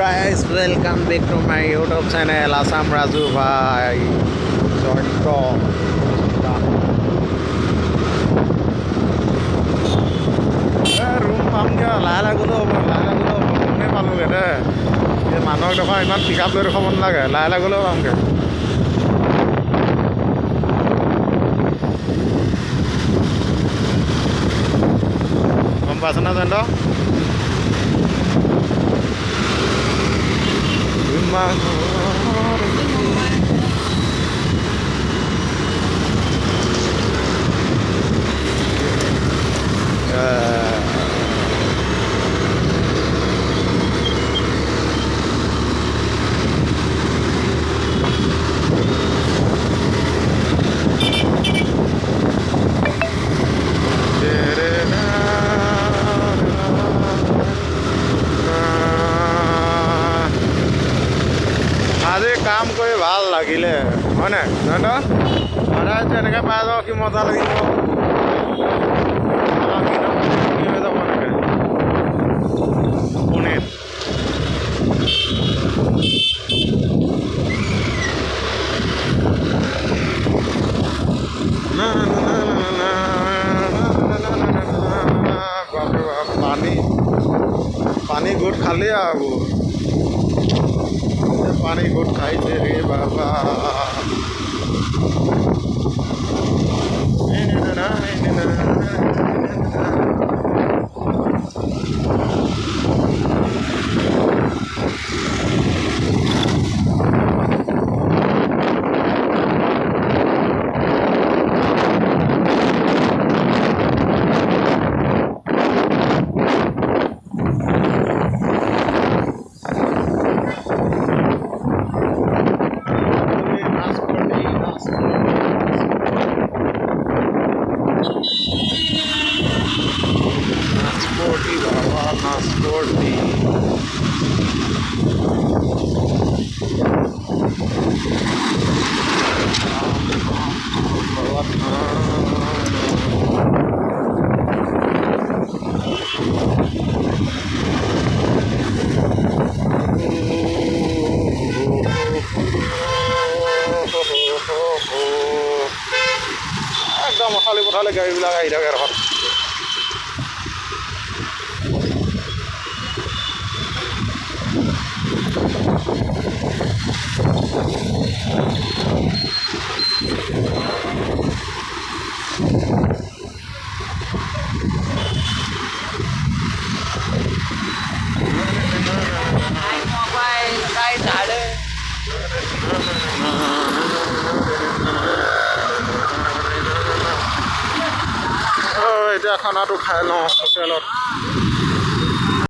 guys welcome back to my YouTube channel Assam Raju ভাই Jayanta room পামগৈ লাহে লাহে গ'লেও হ'ব লাহে লাহে গ'লেও হ'ব ৰুমেই পালোঁগৈ দে এই মানুহক দেখোন ইমান পিক আপ লৈ দেখুৱাব নালাগে লাহে লাহে গ'লেও পামগৈ গম পাইছনে জয়ন্ত My. কাম কৰি ভাল লাগিলে হয়নে জয়ন্ত সদায় যে এনেকৈ পাই যাওঁ কি মজা লাগিব আমাৰ দিনৰ কি হৈ যাব এনেকৈ পুনেত বাপৰে বাপ পানী পানী গোট খালি আৰু পানি গোঠাইছে রে বাবা। bawa nasporti bawa একদম মথালি পথালি গাড়ীবিলাক আহি থাকে এখন এতিয়া খানাটো খাই লওঁ হোটেলত।